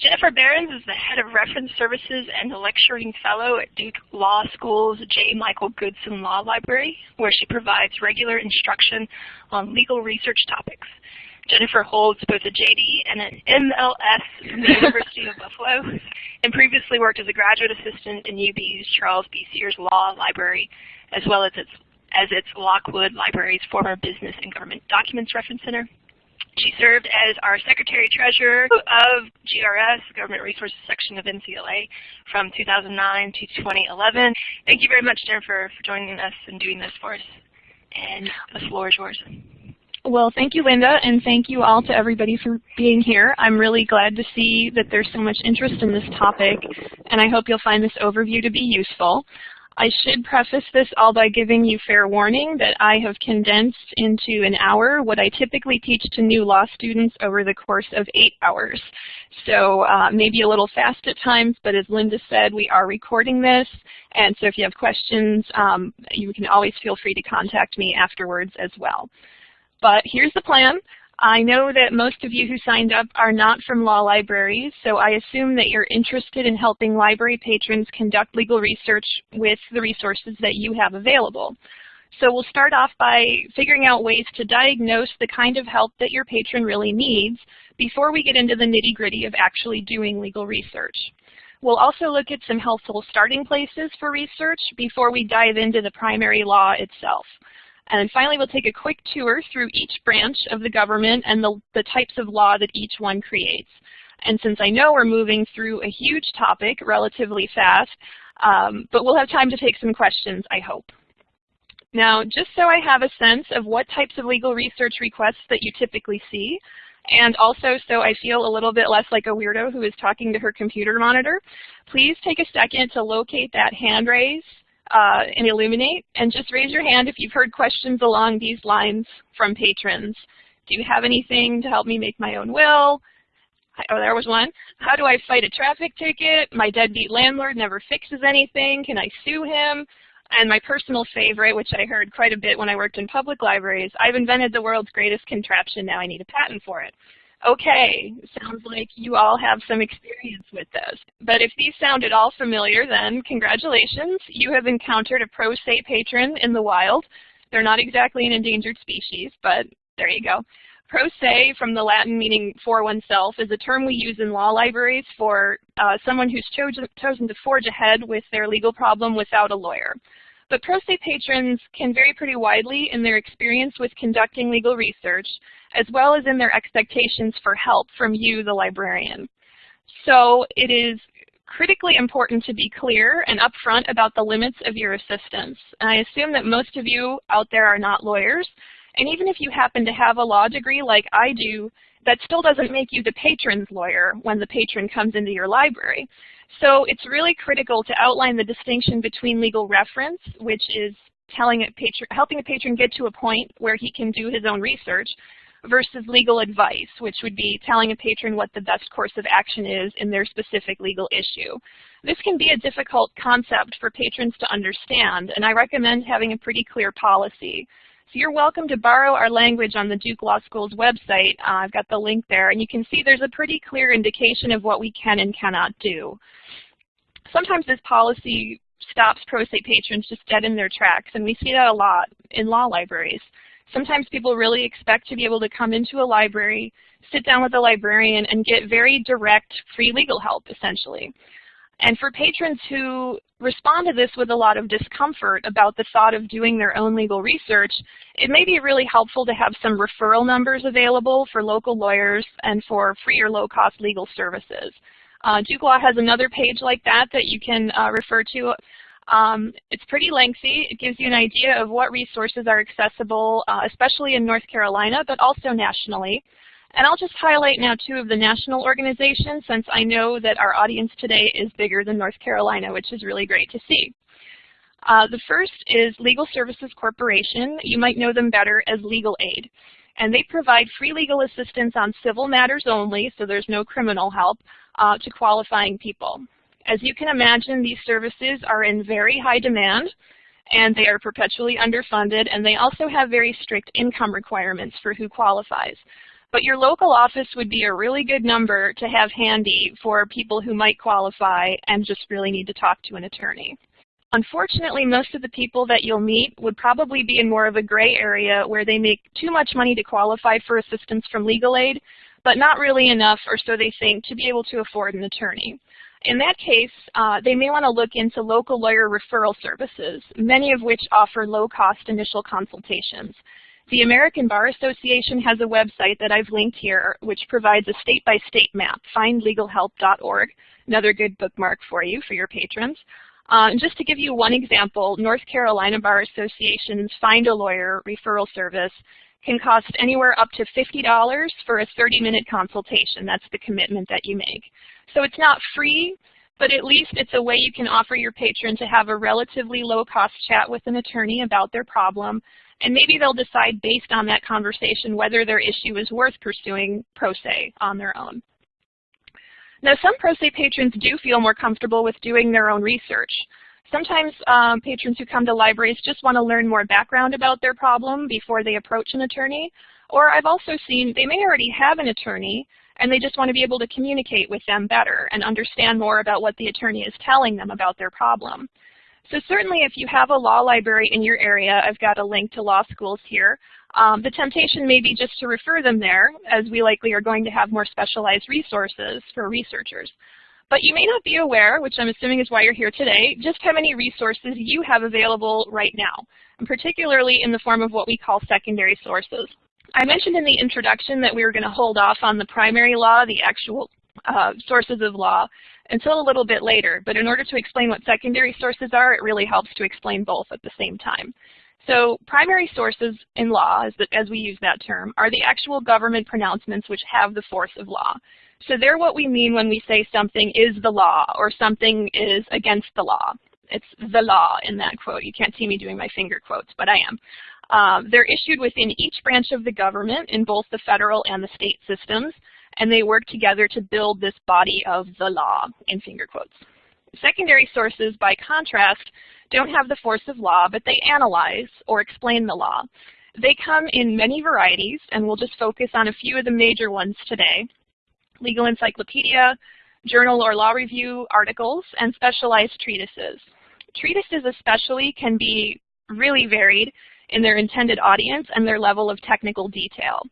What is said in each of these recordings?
Jennifer Behrens is the head of reference services and a lecturing fellow at Duke Law School's J. Michael Goodson Law Library, where she provides regular instruction on legal research topics. Jennifer holds both a JD and an MLS from the University of Buffalo, and previously worked as a graduate assistant in UB's Charles B. Sears Law Library, as well as its, as its Lockwood Library's former Business and Government Documents Reference Center. She served as our Secretary-Treasurer of GRS, Government Resources Section of NCLA, from 2009 to 2011. Thank you very much, Jennifer, for joining us and doing this for us. And the floor is yours. Well, thank you, Linda, and thank you all to everybody for being here. I'm really glad to see that there's so much interest in this topic, and I hope you'll find this overview to be useful. I should preface this all by giving you fair warning that I have condensed into an hour what I typically teach to new law students over the course of eight hours. So uh, maybe a little fast at times, but as Linda said, we are recording this, and so if you have questions, um, you can always feel free to contact me afterwards as well. But here's the plan. I know that most of you who signed up are not from law libraries, so I assume that you're interested in helping library patrons conduct legal research with the resources that you have available. So we'll start off by figuring out ways to diagnose the kind of help that your patron really needs before we get into the nitty gritty of actually doing legal research. We'll also look at some helpful starting places for research before we dive into the primary law itself. And finally, we'll take a quick tour through each branch of the government and the, the types of law that each one creates. And since I know we're moving through a huge topic relatively fast, um, but we'll have time to take some questions, I hope. Now, just so I have a sense of what types of legal research requests that you typically see, and also so I feel a little bit less like a weirdo who is talking to her computer monitor, please take a second to locate that hand raise uh, in Elluminate, and just raise your hand if you've heard questions along these lines from patrons. Do you have anything to help me make my own will? Oh, there was one. How do I fight a traffic ticket? My deadbeat landlord never fixes anything. Can I sue him? And my personal favorite, which I heard quite a bit when I worked in public libraries, I've invented the world's greatest contraption, now I need a patent for it. Okay, sounds like you all have some experience with this. But if these sound at all familiar, then congratulations. You have encountered a pro se patron in the wild. They're not exactly an endangered species, but there you go. Pro se, from the Latin meaning for oneself, is a term we use in law libraries for uh, someone who's chosen, chosen to forge ahead with their legal problem without a lawyer. But pro se patrons can vary pretty widely in their experience with conducting legal research, as well as in their expectations for help from you, the librarian. So it is critically important to be clear and upfront about the limits of your assistance. And I assume that most of you out there are not lawyers, and even if you happen to have a law degree like I do, that still doesn't make you the patron's lawyer when the patron comes into your library. So it's really critical to outline the distinction between legal reference, which is telling a patron, helping a patron get to a point where he can do his own research, versus legal advice, which would be telling a patron what the best course of action is in their specific legal issue. This can be a difficult concept for patrons to understand, and I recommend having a pretty clear policy. You're welcome to borrow our language on the Duke Law School's website. Uh, I've got the link there, and you can see there's a pretty clear indication of what we can and cannot do. Sometimes this policy stops pro se patrons just dead in their tracks, and we see that a lot in law libraries. Sometimes people really expect to be able to come into a library, sit down with a librarian, and get very direct free legal help, essentially. And for patrons who respond to this with a lot of discomfort about the thought of doing their own legal research, it may be really helpful to have some referral numbers available for local lawyers and for free or low-cost legal services. Uh, Duke Law has another page like that that you can uh, refer to. Um, it's pretty lengthy. It gives you an idea of what resources are accessible, uh, especially in North Carolina, but also nationally. And I'll just highlight now two of the national organizations since I know that our audience today is bigger than North Carolina, which is really great to see. Uh, the first is Legal Services Corporation. You might know them better as Legal Aid. And they provide free legal assistance on civil matters only, so there's no criminal help, uh, to qualifying people. As you can imagine, these services are in very high demand, and they are perpetually underfunded, and they also have very strict income requirements for who qualifies. But your local office would be a really good number to have handy for people who might qualify and just really need to talk to an attorney. Unfortunately, most of the people that you'll meet would probably be in more of a gray area where they make too much money to qualify for assistance from legal aid, but not really enough, or so they think, to be able to afford an attorney. In that case, uh, they may want to look into local lawyer referral services, many of which offer low-cost initial consultations. The American Bar Association has a website that I've linked here, which provides a state-by-state -state map, findlegalhelp.org, another good bookmark for you, for your patrons. Uh, just to give you one example, North Carolina Bar Association's Find a Lawyer referral service can cost anywhere up to $50 for a 30-minute consultation. That's the commitment that you make. So it's not free, but at least it's a way you can offer your patron to have a relatively low-cost chat with an attorney about their problem, and maybe they'll decide based on that conversation whether their issue is worth pursuing pro se on their own. Now, some pro se patrons do feel more comfortable with doing their own research. Sometimes um, patrons who come to libraries just want to learn more background about their problem before they approach an attorney. Or I've also seen they may already have an attorney and they just want to be able to communicate with them better and understand more about what the attorney is telling them about their problem. So certainly if you have a law library in your area, I've got a link to law schools here, um, the temptation may be just to refer them there, as we likely are going to have more specialized resources for researchers. But you may not be aware, which I'm assuming is why you're here today, just how many resources you have available right now, and particularly in the form of what we call secondary sources. I mentioned in the introduction that we were going to hold off on the primary law, the actual uh, sources of law, until a little bit later. But in order to explain what secondary sources are, it really helps to explain both at the same time. So primary sources in law, as, the, as we use that term, are the actual government pronouncements which have the force of law. So they're what we mean when we say something is the law or something is against the law. It's the law in that quote. You can't see me doing my finger quotes, but I am. Um, they're issued within each branch of the government in both the federal and the state systems, and they work together to build this body of the law in finger quotes. Secondary sources, by contrast, don't have the force of law, but they analyze or explain the law. They come in many varieties, and we'll just focus on a few of the major ones today. Legal encyclopedia, journal or law review articles, and specialized treatises. Treatises especially can be really varied in their intended audience and their level of technical detail.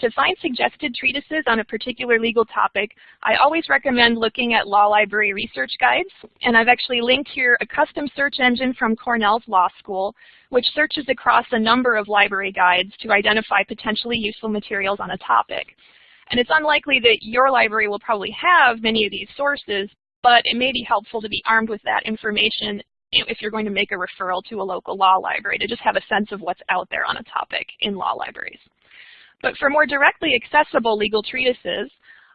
To find suggested treatises on a particular legal topic, I always recommend looking at law library research guides, and I've actually linked here a custom search engine from Cornell's Law School, which searches across a number of library guides to identify potentially useful materials on a topic. And it's unlikely that your library will probably have many of these sources, but it may be helpful to be armed with that information if you're going to make a referral to a local law library to just have a sense of what's out there on a topic in law libraries. But for more directly accessible legal treatises,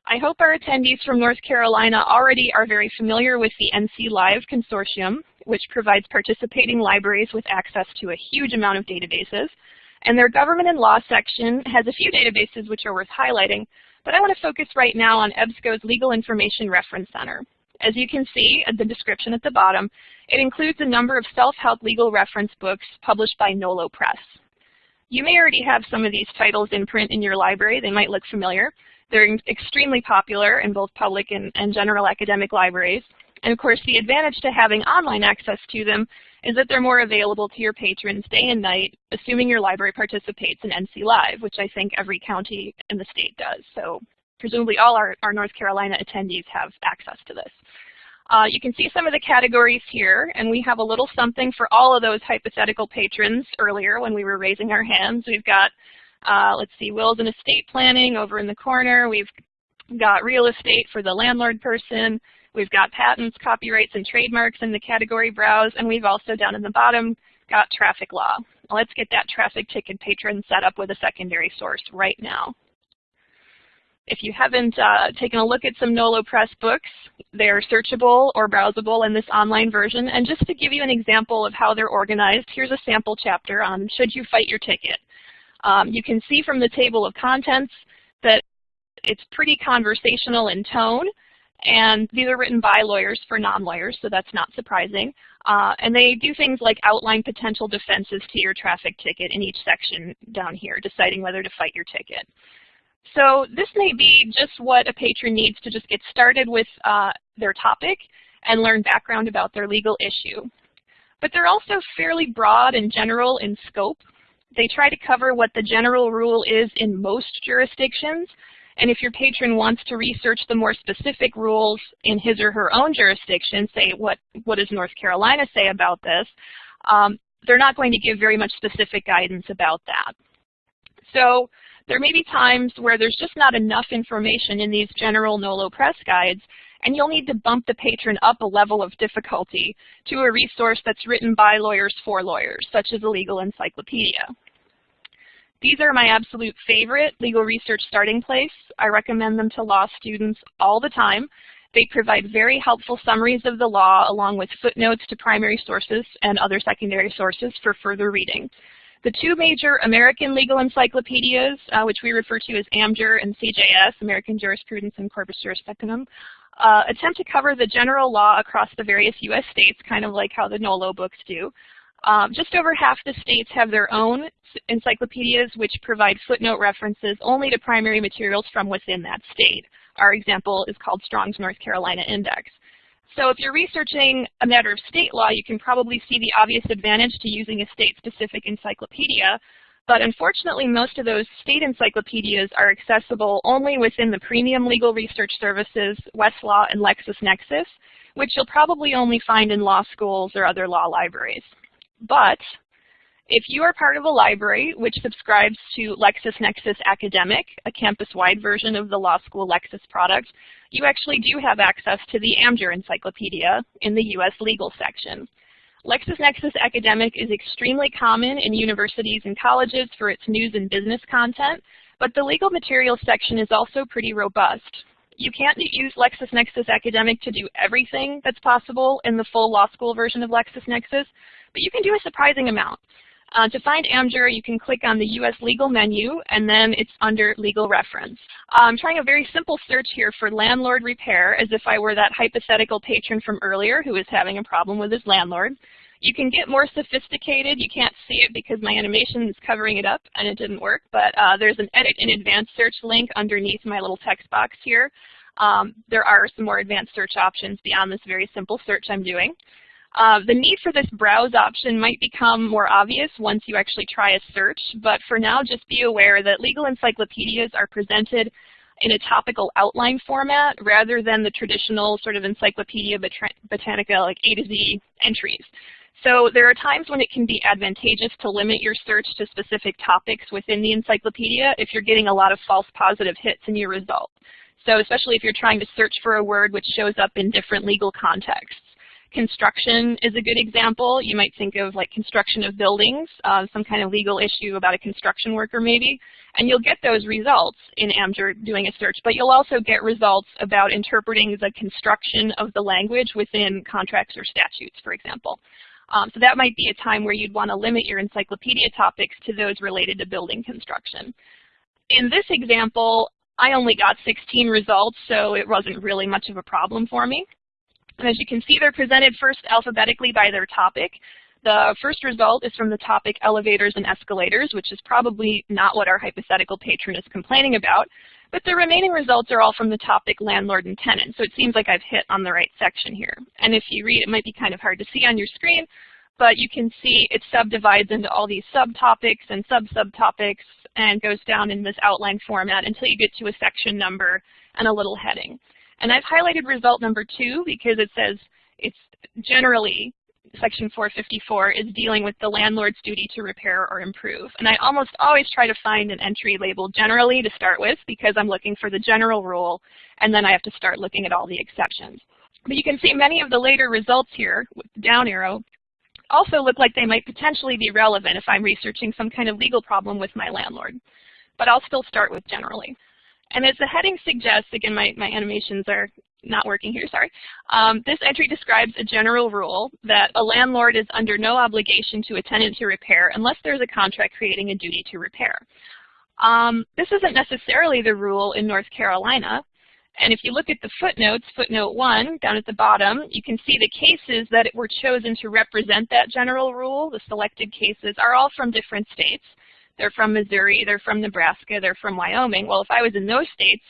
I hope our attendees from North Carolina already are very familiar with the NC Live Consortium, which provides participating libraries with access to a huge amount of databases. And their government and law section has a few databases which are worth highlighting, but I want to focus right now on EBSCO's Legal Information Reference Center. As you can see at the description at the bottom, it includes a number of self-help legal reference books published by Nolo Press. You may already have some of these titles in print in your library. They might look familiar. They're extremely popular in both public and, and general academic libraries. And of course, the advantage to having online access to them is that they're more available to your patrons day and night, assuming your library participates in NC Live, which I think every county in the state does. So presumably all our, our North Carolina attendees have access to this. Uh, you can see some of the categories here, and we have a little something for all of those hypothetical patrons earlier when we were raising our hands. We've got, uh, let's see, wills and estate planning over in the corner. We've got real estate for the landlord person. We've got patents, copyrights, and trademarks in the category browse, and we've also down in the bottom got traffic law. Let's get that traffic ticket patron set up with a secondary source right now. If you haven't uh, taken a look at some NOLO Press books, they're searchable or browsable in this online version. And just to give you an example of how they're organized, here's a sample chapter on Should You Fight Your Ticket. Um, you can see from the table of contents that it's pretty conversational in tone. And these are written by lawyers for non-lawyers, so that's not surprising. Uh, and they do things like outline potential defenses to your traffic ticket in each section down here, deciding whether to fight your ticket. So this may be just what a patron needs to just get started with uh, their topic and learn background about their legal issue. But they're also fairly broad and general in scope. They try to cover what the general rule is in most jurisdictions, and if your patron wants to research the more specific rules in his or her own jurisdiction, say what, what does North Carolina say about this, um, they're not going to give very much specific guidance about that. So there may be times where there's just not enough information in these general NOLO press guides, and you'll need to bump the patron up a level of difficulty to a resource that's written by lawyers for lawyers, such as a legal encyclopedia. These are my absolute favorite legal research starting place. I recommend them to law students all the time. They provide very helpful summaries of the law along with footnotes to primary sources and other secondary sources for further reading. The two major American legal encyclopedias, uh, which we refer to as AmJur and CJS, American Jurisprudence and Corpus Juris Secundum, uh, attempt to cover the general law across the various U.S. states, kind of like how the NOLO books do. Um, just over half the states have their own encyclopedias which provide footnote references only to primary materials from within that state. Our example is called Strong's North Carolina Index. So if you're researching a matter of state law, you can probably see the obvious advantage to using a state-specific encyclopedia. But unfortunately, most of those state encyclopedias are accessible only within the premium legal research services, Westlaw and LexisNexis, which you'll probably only find in law schools or other law libraries. But if you are part of a library which subscribes to LexisNexis Academic, a campus-wide version of the law school Lexis product, you actually do have access to the AmJur Encyclopedia in the U.S. legal section. LexisNexis Academic is extremely common in universities and colleges for its news and business content, but the legal materials section is also pretty robust. You can't use LexisNexis Academic to do everything that's possible in the full law school version of LexisNexis, but you can do a surprising amount. Uh, to find AmJur, you can click on the U.S. legal menu, and then it's under legal reference. I'm trying a very simple search here for landlord repair, as if I were that hypothetical patron from earlier who is having a problem with his landlord. You can get more sophisticated. You can't see it because my animation is covering it up and it didn't work, but uh, there's an edit in advanced search link underneath my little text box here. Um, there are some more advanced search options beyond this very simple search I'm doing. Uh, the need for this browse option might become more obvious once you actually try a search, but for now just be aware that legal encyclopedias are presented in a topical outline format rather than the traditional sort of Encyclopedia Britannica like A to Z entries. So there are times when it can be advantageous to limit your search to specific topics within the encyclopedia if you're getting a lot of false positive hits in your result. So especially if you're trying to search for a word which shows up in different legal contexts. Construction is a good example. You might think of like construction of buildings, uh, some kind of legal issue about a construction worker maybe, and you'll get those results in AmJur doing a search, but you'll also get results about interpreting the construction of the language within contracts or statutes, for example. Um, so that might be a time where you'd want to limit your encyclopedia topics to those related to building construction. In this example, I only got 16 results, so it wasn't really much of a problem for me. And as you can see, they're presented first alphabetically by their topic. The first result is from the topic elevators and escalators, which is probably not what our hypothetical patron is complaining about. But the remaining results are all from the topic landlord and tenant, so it seems like I've hit on the right section here. And if you read, it might be kind of hard to see on your screen, but you can see it subdivides into all these subtopics and sub-subtopics and goes down in this outline format until you get to a section number and a little heading. And I've highlighted result number two because it says it's generally Section 454 is dealing with the landlord's duty to repair or improve. And I almost always try to find an entry labeled generally to start with because I'm looking for the general rule, and then I have to start looking at all the exceptions. But you can see many of the later results here with the down arrow also look like they might potentially be relevant if I'm researching some kind of legal problem with my landlord. But I'll still start with generally. And as the heading suggests, again, my, my animations are not working here, sorry. Um, this entry describes a general rule that a landlord is under no obligation to a tenant to repair unless there's a contract creating a duty to repair. Um, this isn't necessarily the rule in North Carolina. And if you look at the footnotes, footnote 1 down at the bottom, you can see the cases that were chosen to represent that general rule, the selected cases, are all from different states. They're from Missouri, they're from Nebraska, they're from Wyoming. Well, if I was in those states,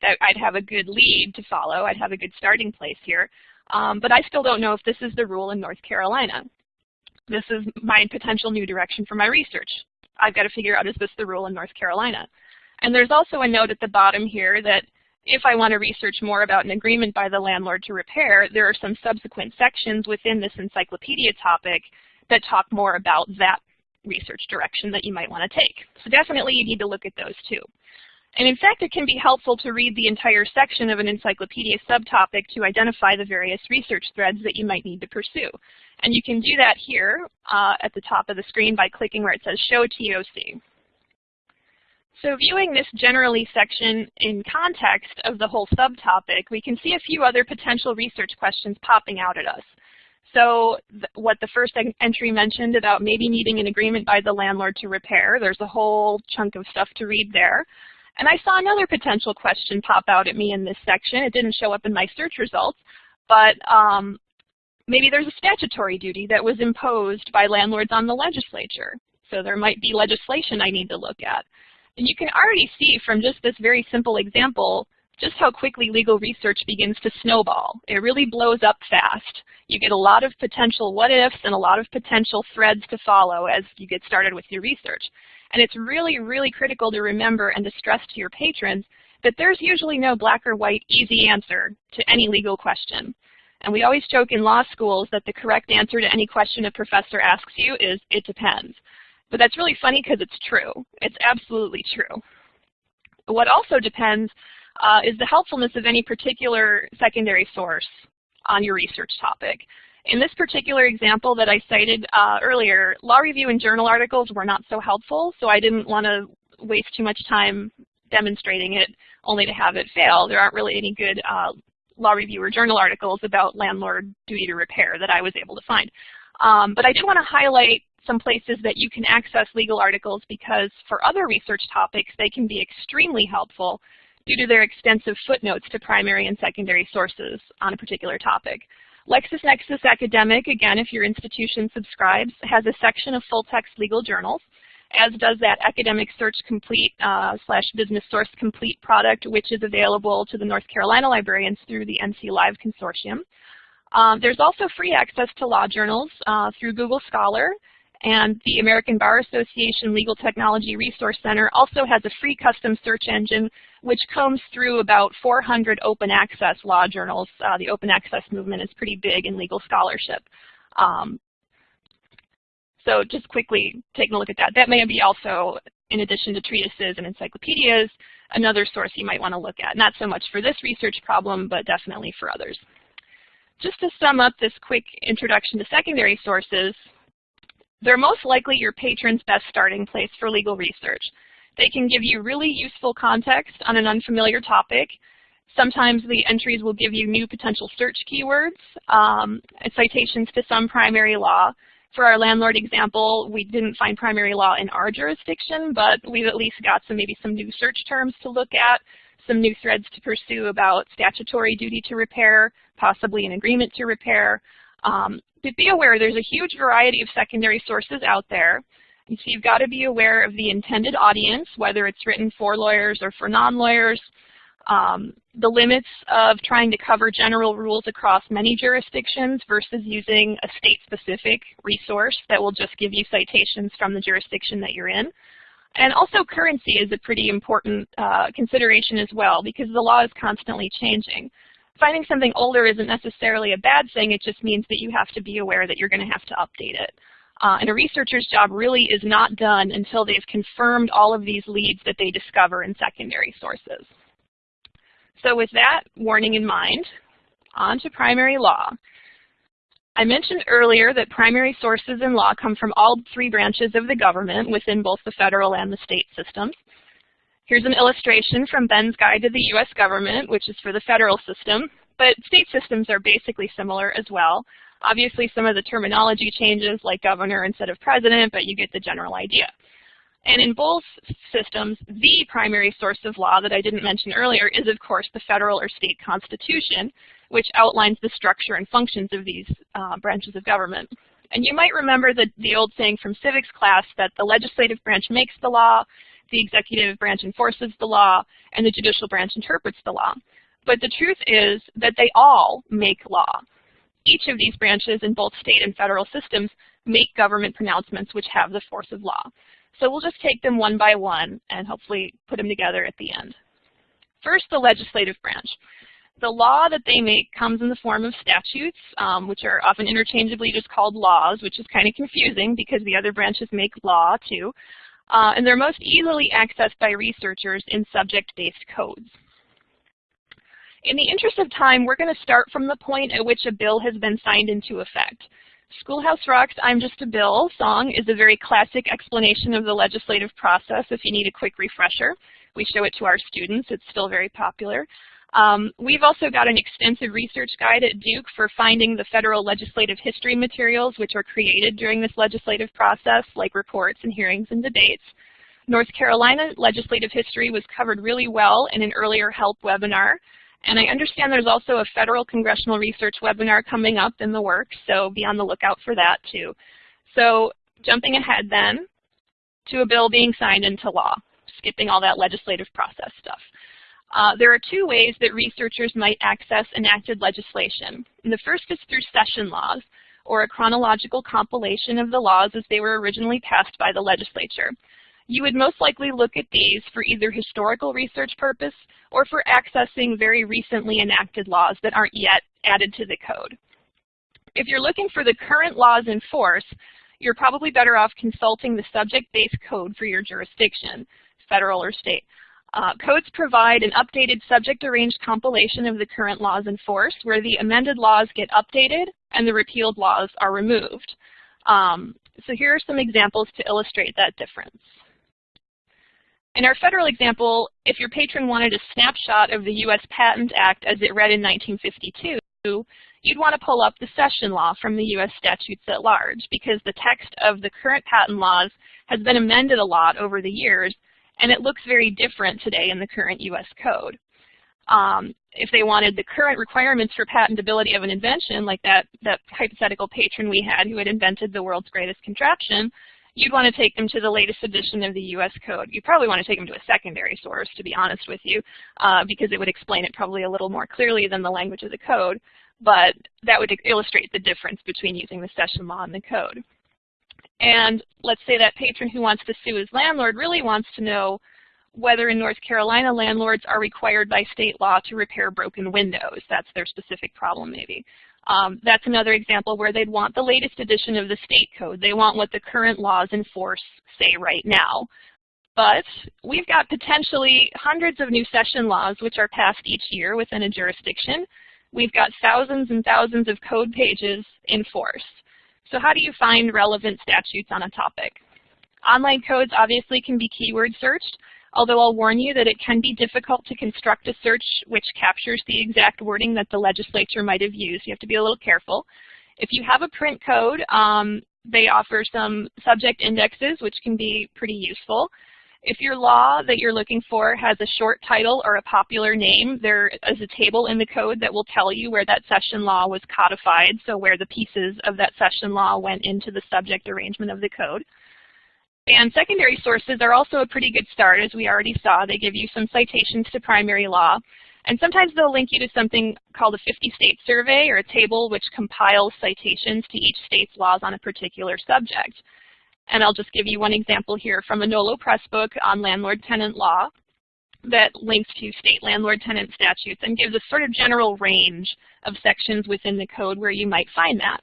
that I'd have a good lead to follow. I'd have a good starting place here. Um, but I still don't know if this is the rule in North Carolina. This is my potential new direction for my research. I've got to figure out, is this the rule in North Carolina? And there's also a note at the bottom here that if I want to research more about an agreement by the landlord to repair, there are some subsequent sections within this encyclopedia topic that talk more about that research direction that you might want to take. So definitely you need to look at those too. And in fact, it can be helpful to read the entire section of an encyclopedia subtopic to identify the various research threads that you might need to pursue. And you can do that here uh, at the top of the screen by clicking where it says Show TOC. So viewing this generally section in context of the whole subtopic, we can see a few other potential research questions popping out at us. So what the first entry mentioned about maybe needing an agreement by the landlord to repair, there's a whole chunk of stuff to read there. And I saw another potential question pop out at me in this section. It didn't show up in my search results, but um, maybe there's a statutory duty that was imposed by landlords on the legislature. So there might be legislation I need to look at. And you can already see from just this very simple example just how quickly legal research begins to snowball. It really blows up fast. You get a lot of potential what-ifs and a lot of potential threads to follow as you get started with your research. And it's really, really critical to remember and to stress to your patrons that there's usually no black or white easy answer to any legal question. And we always joke in law schools that the correct answer to any question a professor asks you is, it depends. But that's really funny because it's true. It's absolutely true. What also depends uh, is the helpfulness of any particular secondary source on your research topic. In this particular example that I cited uh, earlier, law review and journal articles were not so helpful, so I didn't want to waste too much time demonstrating it only to have it fail. There aren't really any good uh, law review or journal articles about landlord duty to repair that I was able to find. Um, but I did want to highlight some places that you can access legal articles because for other research topics, they can be extremely helpful due to their extensive footnotes to primary and secondary sources on a particular topic. LexisNexis Academic, again, if your institution subscribes, has a section of full-text legal journals, as does that Academic Search Complete uh, slash Business Source Complete product, which is available to the North Carolina librarians through the NC Live Consortium. Um, there's also free access to law journals uh, through Google Scholar, and the American Bar Association Legal Technology Resource Center also has a free custom search engine which combs through about 400 open access law journals. Uh, the open access movement is pretty big in legal scholarship. Um, so just quickly taking a look at that. That may be also, in addition to treatises and encyclopedias, another source you might want to look at. Not so much for this research problem, but definitely for others. Just to sum up this quick introduction to secondary sources, they're most likely your patron's best starting place for legal research. They can give you really useful context on an unfamiliar topic. Sometimes the entries will give you new potential search keywords, um, citations to some primary law. For our landlord example, we didn't find primary law in our jurisdiction, but we've at least got some maybe some new search terms to look at, some new threads to pursue about statutory duty to repair, possibly an agreement to repair. Um, but be aware there's a huge variety of secondary sources out there. And so you've got to be aware of the intended audience, whether it's written for lawyers or for non-lawyers, um, the limits of trying to cover general rules across many jurisdictions versus using a state-specific resource that will just give you citations from the jurisdiction that you're in. And also currency is a pretty important uh, consideration as well because the law is constantly changing. Finding something older isn't necessarily a bad thing, it just means that you have to be aware that you're going to have to update it. Uh, and a researcher's job really is not done until they've confirmed all of these leads that they discover in secondary sources. So with that warning in mind, on to primary law. I mentioned earlier that primary sources in law come from all three branches of the government within both the federal and the state systems. Here's an illustration from Ben's Guide to the U.S. Government, which is for the federal system, but state systems are basically similar as well. Obviously, some of the terminology changes, like governor instead of president, but you get the general idea. And in both systems, the primary source of law that I didn't mention earlier is, of course, the federal or state constitution, which outlines the structure and functions of these uh, branches of government. And you might remember the, the old saying from civics class that the legislative branch makes the law, the executive branch enforces the law, and the judicial branch interprets the law. But the truth is that they all make law. Each of these branches in both state and federal systems make government pronouncements which have the force of law. So we'll just take them one by one and hopefully put them together at the end. First, the legislative branch. The law that they make comes in the form of statutes, um, which are often interchangeably just called laws, which is kind of confusing because the other branches make law too. Uh, and they're most easily accessed by researchers in subject-based codes. In the interest of time, we're going to start from the point at which a bill has been signed into effect. Schoolhouse Rock's I'm Just a Bill song is a very classic explanation of the legislative process if you need a quick refresher. We show it to our students. It's still very popular. Um, we've also got an extensive research guide at Duke for finding the federal legislative history materials which are created during this legislative process, like reports and hearings and debates. North Carolina legislative history was covered really well in an earlier HELP webinar. And I understand there's also a federal congressional research webinar coming up in the works, so be on the lookout for that too. So jumping ahead then to a bill being signed into law, skipping all that legislative process stuff. Uh, there are two ways that researchers might access enacted legislation. And the first is through session laws, or a chronological compilation of the laws as they were originally passed by the legislature. You would most likely look at these for either historical research purpose or for accessing very recently enacted laws that aren't yet added to the code. If you're looking for the current laws in force, you're probably better off consulting the subject-based code for your jurisdiction, federal or state. Uh, codes provide an updated subject-arranged compilation of the current laws in force where the amended laws get updated and the repealed laws are removed. Um, so here are some examples to illustrate that difference. In our federal example, if your patron wanted a snapshot of the U.S. Patent Act as it read in 1952, you'd want to pull up the session law from the U.S. statutes at large because the text of the current patent laws has been amended a lot over the years, and it looks very different today in the current U.S. code. Um, if they wanted the current requirements for patentability of an invention, like that, that hypothetical patron we had who had invented the world's greatest contraption, you'd want to take them to the latest edition of the U.S. code. You probably want to take them to a secondary source, to be honest with you, uh, because it would explain it probably a little more clearly than the language of the code. But that would illustrate the difference between using the session law and the code. And let's say that patron who wants to sue his landlord really wants to know whether in North Carolina landlords are required by state law to repair broken windows. That's their specific problem maybe. Um, that's another example where they'd want the latest edition of the state code. They want what the current laws in force say right now. But we've got potentially hundreds of new session laws which are passed each year within a jurisdiction. We've got thousands and thousands of code pages in force. So how do you find relevant statutes on a topic? Online codes obviously can be keyword searched, although I'll warn you that it can be difficult to construct a search which captures the exact wording that the legislature might have used. You have to be a little careful. If you have a print code, um, they offer some subject indexes, which can be pretty useful. If your law that you're looking for has a short title or a popular name, there is a table in the code that will tell you where that session law was codified, so where the pieces of that session law went into the subject arrangement of the code. And secondary sources are also a pretty good start, as we already saw. They give you some citations to primary law. And sometimes they'll link you to something called a 50-state survey or a table which compiles citations to each state's laws on a particular subject. And I'll just give you one example here from a NOLO press book on landlord-tenant law that links to state landlord-tenant statutes and gives a sort of general range of sections within the code where you might find that.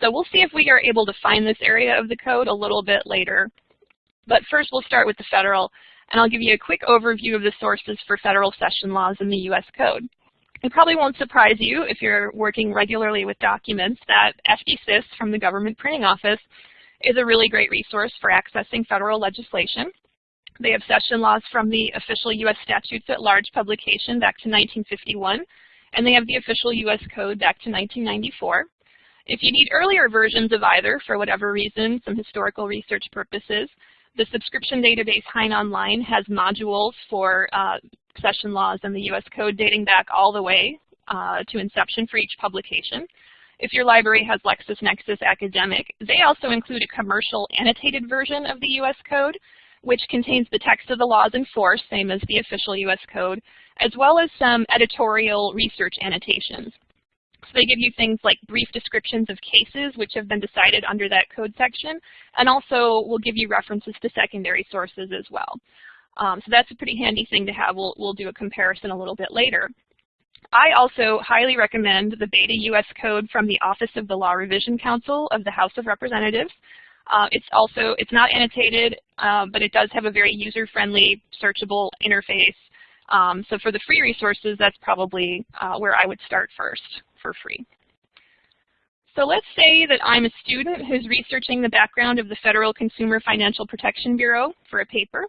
So we'll see if we are able to find this area of the code a little bit later but first we'll start with the federal, and I'll give you a quick overview of the sources for federal session laws in the U.S. Code. It probably won't surprise you if you're working regularly with documents that FDsys from the Government Printing Office is a really great resource for accessing federal legislation. They have session laws from the official U.S. Statutes at Large publication back to 1951, and they have the official U.S. Code back to 1994. If you need earlier versions of either, for whatever reason, some historical research purposes, the subscription database Hein Online has modules for uh, session laws and the U.S. Code dating back all the way uh, to inception for each publication. If your library has LexisNexis Academic, they also include a commercial annotated version of the U.S. Code, which contains the text of the laws in force, same as the official U.S. Code, as well as some editorial research annotations. So they give you things like brief descriptions of cases which have been decided under that code section, and also will give you references to secondary sources as well. Um, so that's a pretty handy thing to have. We'll, we'll do a comparison a little bit later. I also highly recommend the Beta US Code from the Office of the Law Revision Council of the House of Representatives. Uh, it's also, it's not annotated, uh, but it does have a very user-friendly, searchable interface. Um, so for the free resources, that's probably uh, where I would start first for free. So let's say that I'm a student who's researching the background of the Federal Consumer Financial Protection Bureau for a paper.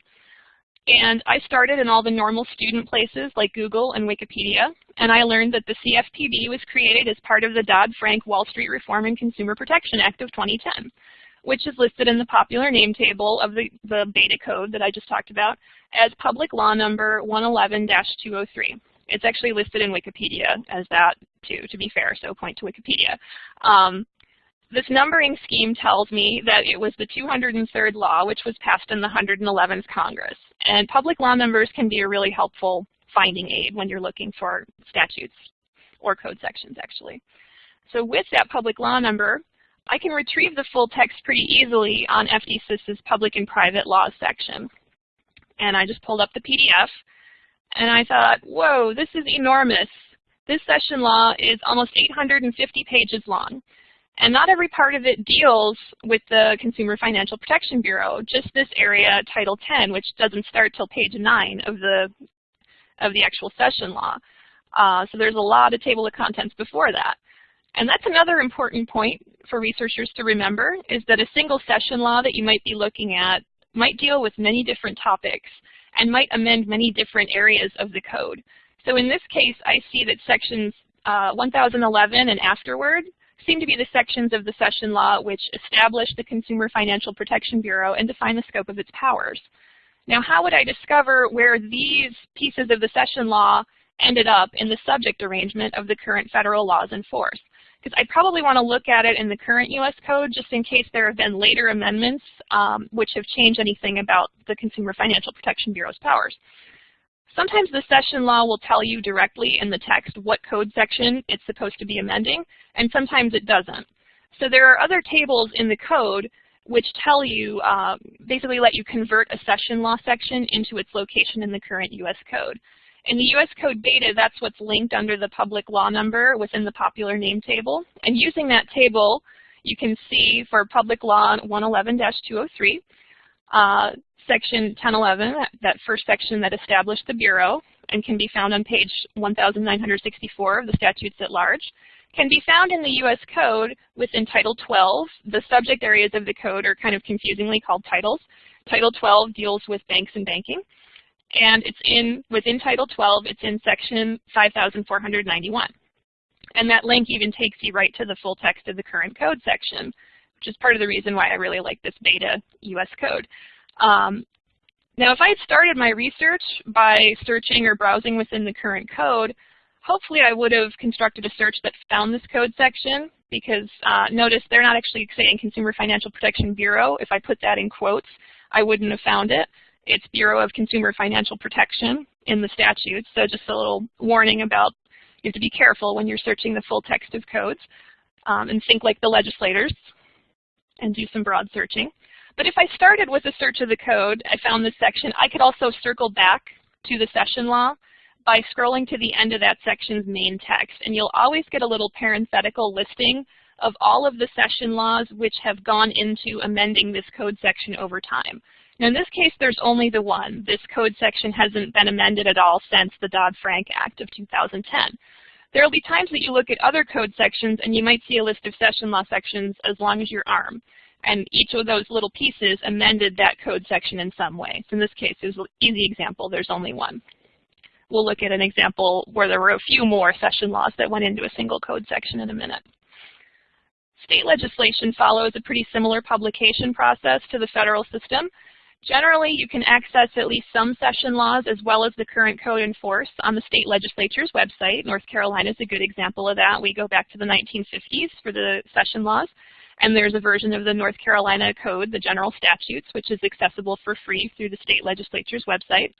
And I started in all the normal student places like Google and Wikipedia, and I learned that the CFPB was created as part of the Dodd-Frank Wall Street Reform and Consumer Protection Act of 2010, which is listed in the popular name table of the, the beta code that I just talked about as public law number 111-203. It's actually listed in Wikipedia as that too, to be fair, so point to Wikipedia. Um, this numbering scheme tells me that it was the 203rd law, which was passed in the 111th Congress. And public law numbers can be a really helpful finding aid when you're looking for statutes or code sections, actually. So with that public law number, I can retrieve the full text pretty easily on FDsys's public and private laws section. And I just pulled up the PDF, and I thought, whoa, this is enormous. This session law is almost 850 pages long. And not every part of it deals with the Consumer Financial Protection Bureau, just this area, Title 10, which doesn't start till page 9 of the, of the actual session law. Uh, so there's a lot of table of contents before that. And that's another important point for researchers to remember, is that a single session law that you might be looking at might deal with many different topics and might amend many different areas of the code. So in this case, I see that sections uh, 1011 and afterward seem to be the sections of the session law which establish the Consumer Financial Protection Bureau and define the scope of its powers. Now, how would I discover where these pieces of the session law ended up in the subject arrangement of the current federal laws in force? Because I probably want to look at it in the current U.S. Code just in case there have been later amendments um, which have changed anything about the Consumer Financial Protection Bureau's powers. Sometimes the session law will tell you directly in the text what code section it's supposed to be amending, and sometimes it doesn't. So there are other tables in the code which tell you, uh, basically let you convert a session law section into its location in the current U.S. Code. In the U.S. Code beta, that's what's linked under the public law number within the popular name table. And using that table, you can see for public law 111-203, uh, section 1011, that first section that established the Bureau, and can be found on page 1964 of the statutes at large, can be found in the U.S. Code within Title 12. The subject areas of the code are kind of confusingly called titles. Title 12 deals with banks and banking. And it's in within Title 12, it's in section 5491. And that link even takes you right to the full text of the current code section, which is part of the reason why I really like this beta U.S. code. Um, now, if I had started my research by searching or browsing within the current code, hopefully I would have constructed a search that found this code section because uh, notice they're not actually saying Consumer Financial Protection Bureau. If I put that in quotes, I wouldn't have found it. It's Bureau of Consumer Financial Protection in the statutes. So just a little warning about you have to be careful when you're searching the full text of codes um, and think like the legislators and do some broad searching. But if I started with a search of the code, I found this section, I could also circle back to the session law by scrolling to the end of that section's main text. And you'll always get a little parenthetical listing of all of the session laws which have gone into amending this code section over time. Now in this case, there's only the one. This code section hasn't been amended at all since the Dodd-Frank Act of 2010. There will be times that you look at other code sections and you might see a list of session law sections as long as your arm. And each of those little pieces amended that code section in some way. So in this case, it was an easy example. There's only one. We'll look at an example where there were a few more session laws that went into a single code section in a minute. State legislation follows a pretty similar publication process to the federal system. Generally, you can access at least some session laws as well as the current code in force on the state legislature's website. North Carolina is a good example of that. We go back to the 1950s for the session laws. And there's a version of the North Carolina Code, the General Statutes, which is accessible for free through the state legislature's website.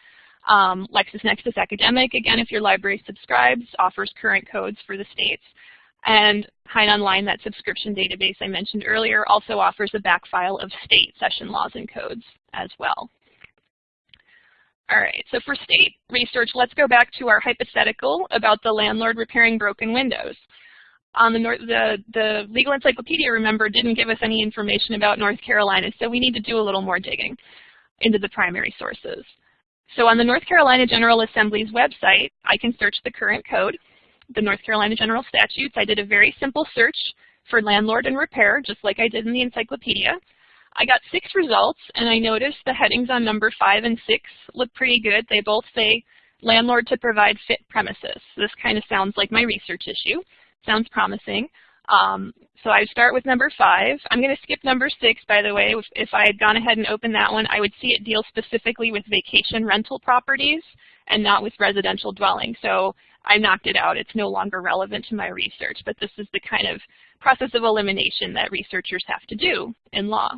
Um, LexisNexis Academic, again, if your library subscribes, offers current codes for the states. And Hein Online, that subscription database I mentioned earlier, also offers a back file of state session laws and codes as well. All right, so for state research, let's go back to our hypothetical about the landlord repairing broken windows. On the, North, the, the Legal Encyclopedia, remember, didn't give us any information about North Carolina, so we need to do a little more digging into the primary sources. So on the North Carolina General Assembly's website, I can search the current code, the North Carolina General Statutes. I did a very simple search for landlord and repair, just like I did in the encyclopedia. I got six results, and I noticed the headings on number five and six look pretty good. They both say landlord to provide fit premises. This kind of sounds like my research issue. Sounds promising. Um, so I start with number five. I'm going to skip number six, by the way. If, if I had gone ahead and opened that one, I would see it deal specifically with vacation rental properties and not with residential dwelling. So I knocked it out. It's no longer relevant to my research, but this is the kind of process of elimination that researchers have to do in law.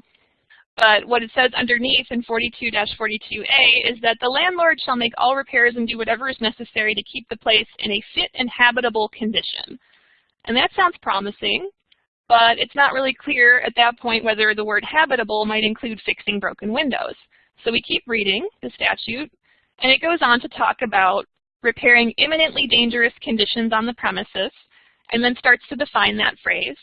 But what it says underneath in 42-42A is that the landlord shall make all repairs and do whatever is necessary to keep the place in a fit and habitable condition. And that sounds promising, but it's not really clear at that point whether the word habitable might include fixing broken windows. So we keep reading the statute, and it goes on to talk about repairing imminently dangerous conditions on the premises, and then starts to define that phrase.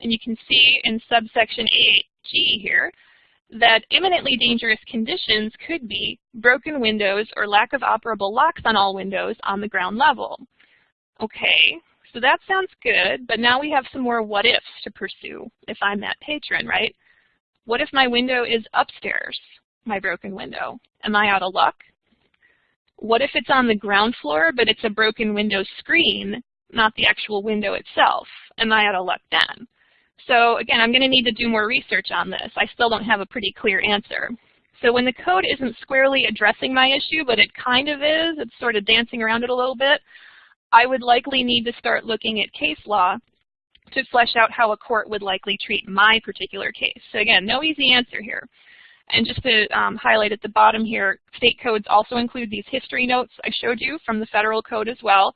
And you can see in subsection 8G here that imminently dangerous conditions could be broken windows or lack of operable locks on all windows on the ground level. Okay, so that sounds good, but now we have some more what ifs to pursue if I'm that patron, right? What if my window is upstairs, my broken window? Am I out of luck? What if it's on the ground floor, but it's a broken window screen, not the actual window itself? Am I out of luck then? So again, I'm going to need to do more research on this. I still don't have a pretty clear answer. So when the code isn't squarely addressing my issue, but it kind of is, it's sort of dancing around it a little bit, I would likely need to start looking at case law to flesh out how a court would likely treat my particular case. So again, no easy answer here. And just to um, highlight at the bottom here, state codes also include these history notes I showed you from the federal code as well.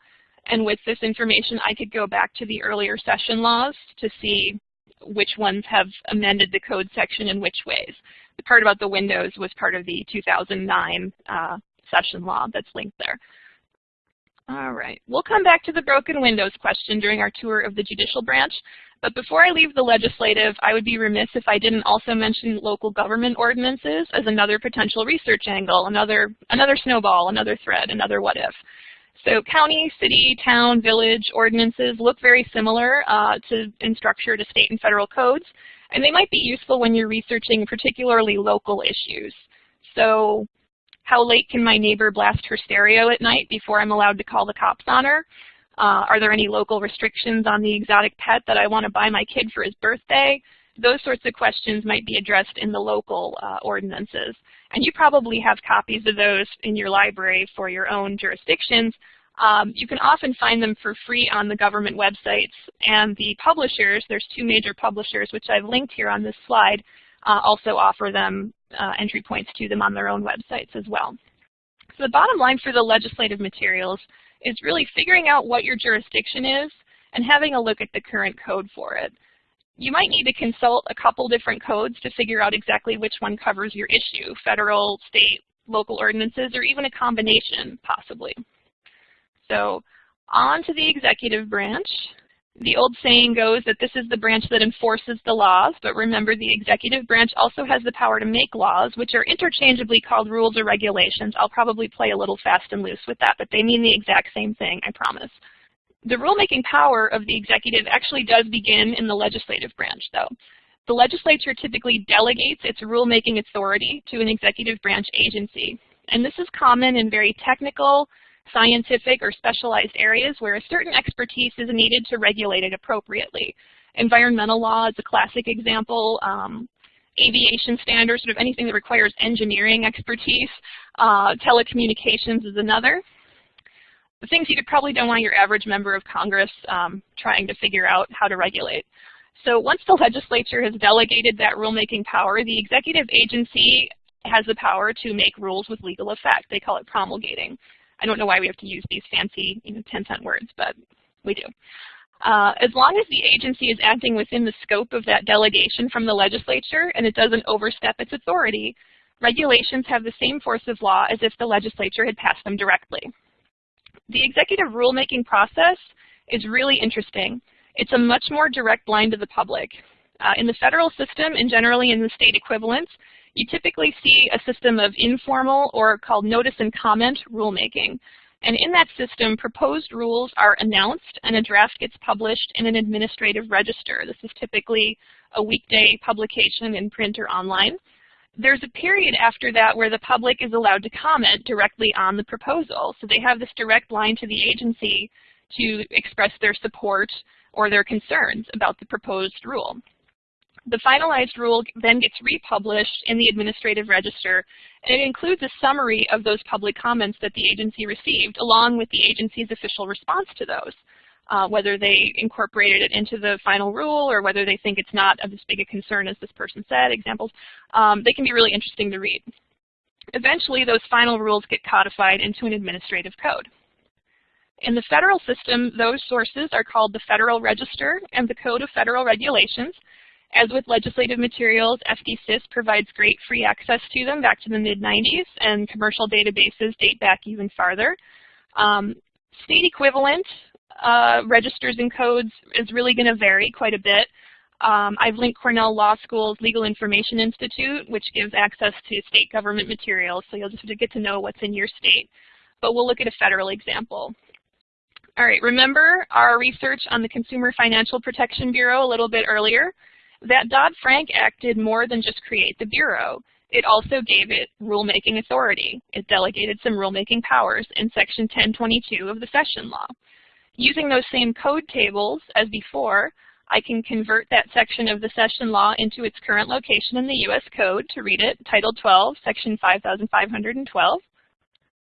And with this information, I could go back to the earlier session laws to see which ones have amended the code section in which ways. The part about the windows was part of the 2009 uh, session law that's linked there. All right, we'll come back to the broken windows question during our tour of the judicial branch. But before I leave the legislative, I would be remiss if I didn't also mention local government ordinances as another potential research angle, another, another snowball, another thread, another what if. So county, city, town, village ordinances look very similar uh, to, in structure to state and federal codes, and they might be useful when you're researching particularly local issues. So how late can my neighbor blast her stereo at night before I'm allowed to call the cops on her? Uh, are there any local restrictions on the exotic pet that I want to buy my kid for his birthday? Those sorts of questions might be addressed in the local uh, ordinances. And you probably have copies of those in your library for your own jurisdictions. Um, you can often find them for free on the government websites. And the publishers, there's two major publishers, which I've linked here on this slide, uh, also offer them uh, entry points to them on their own websites as well. So the bottom line for the legislative materials is really figuring out what your jurisdiction is and having a look at the current code for it. You might need to consult a couple different codes to figure out exactly which one covers your issue, federal, state, local ordinances, or even a combination, possibly. So on to the executive branch. The old saying goes that this is the branch that enforces the laws, but remember the executive branch also has the power to make laws, which are interchangeably called rules or regulations. I'll probably play a little fast and loose with that, but they mean the exact same thing, I promise. The rulemaking power of the executive actually does begin in the legislative branch, though. The legislature typically delegates its rulemaking authority to an executive branch agency. And this is common in very technical, scientific or specialized areas where a certain expertise is needed to regulate it appropriately. Environmental law is a classic example. Um, aviation standards, sort of anything that requires engineering expertise. Uh, telecommunications is another. The things you probably don't want your average member of Congress um, trying to figure out how to regulate. So once the legislature has delegated that rulemaking power, the executive agency has the power to make rules with legal effect. They call it promulgating. I don't know why we have to use these fancy you know, 10-cent words, but we do. Uh, as long as the agency is acting within the scope of that delegation from the legislature and it doesn't overstep its authority, regulations have the same force of law as if the legislature had passed them directly. The executive rulemaking process is really interesting. It's a much more direct line to the public. Uh, in the federal system and generally in the state equivalents, you typically see a system of informal or called notice and comment rulemaking. And in that system, proposed rules are announced and a draft gets published in an administrative register. This is typically a weekday publication in print or online. There's a period after that where the public is allowed to comment directly on the proposal. So they have this direct line to the agency to express their support or their concerns about the proposed rule. The finalized rule then gets republished in the administrative register, and it includes a summary of those public comments that the agency received, along with the agency's official response to those. Uh, whether they incorporated it into the final rule or whether they think it's not of as big a concern as this person said, examples, um, they can be really interesting to read. Eventually, those final rules get codified into an administrative code. In the federal system, those sources are called the Federal Register and the Code of Federal Regulations, as with legislative materials, FDsys provides great free access to them back to the mid-90s, and commercial databases date back even farther. Um, state equivalent uh, registers and codes is really going to vary quite a bit. Um, I've linked Cornell Law School's Legal Information Institute, which gives access to state government materials, so you'll just have to get to know what's in your state. But we'll look at a federal example. All right, remember our research on the Consumer Financial Protection Bureau a little bit earlier? That Dodd-Frank Act did more than just create the Bureau. It also gave it rulemaking authority. It delegated some rulemaking powers in Section 1022 of the Session Law. Using those same code tables as before, I can convert that section of the session law into its current location in the U.S. Code to read it, Title 12, Section 5512,